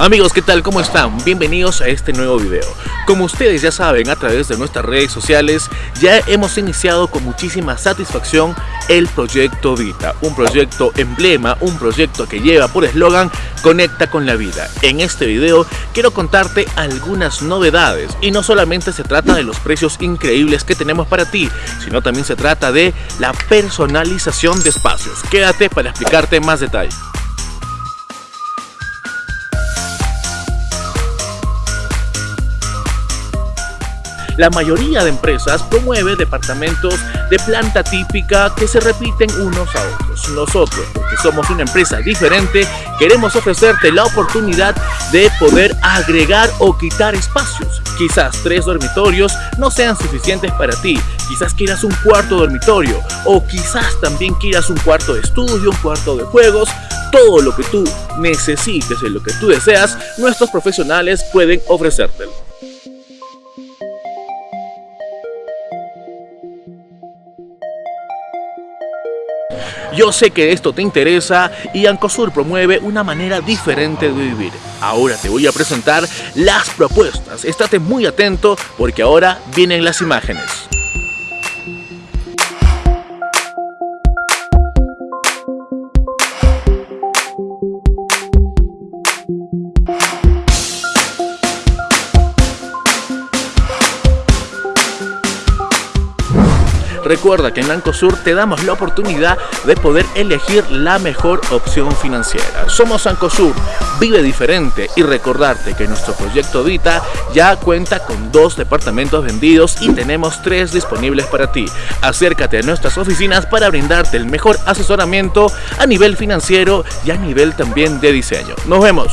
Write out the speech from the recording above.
Amigos, ¿qué tal? ¿Cómo están? Bienvenidos a este nuevo video. Como ustedes ya saben, a través de nuestras redes sociales, ya hemos iniciado con muchísima satisfacción el proyecto Vita, un proyecto emblema, un proyecto que lleva por eslogan Conecta con la vida. En este video quiero contarte algunas novedades y no solamente se trata de los precios increíbles que tenemos para ti, sino también se trata de la personalización de espacios. Quédate para explicarte más detalles. La mayoría de empresas promueve departamentos de planta típica que se repiten unos a otros. Nosotros, porque somos una empresa diferente, queremos ofrecerte la oportunidad de poder agregar o quitar espacios. Quizás tres dormitorios no sean suficientes para ti, quizás quieras un cuarto dormitorio o quizás también quieras un cuarto de estudio, un cuarto de juegos, todo lo que tú necesites y lo que tú deseas, nuestros profesionales pueden ofrecértelo. Yo sé que esto te interesa y Ancosur promueve una manera diferente de vivir. Ahora te voy a presentar las propuestas. Estate muy atento porque ahora vienen las imágenes. Recuerda que en Ancosur te damos la oportunidad de poder elegir la mejor opción financiera. Somos Ancosur, vive diferente y recordarte que nuestro proyecto Vita ya cuenta con dos departamentos vendidos y tenemos tres disponibles para ti. Acércate a nuestras oficinas para brindarte el mejor asesoramiento a nivel financiero y a nivel también de diseño. Nos vemos.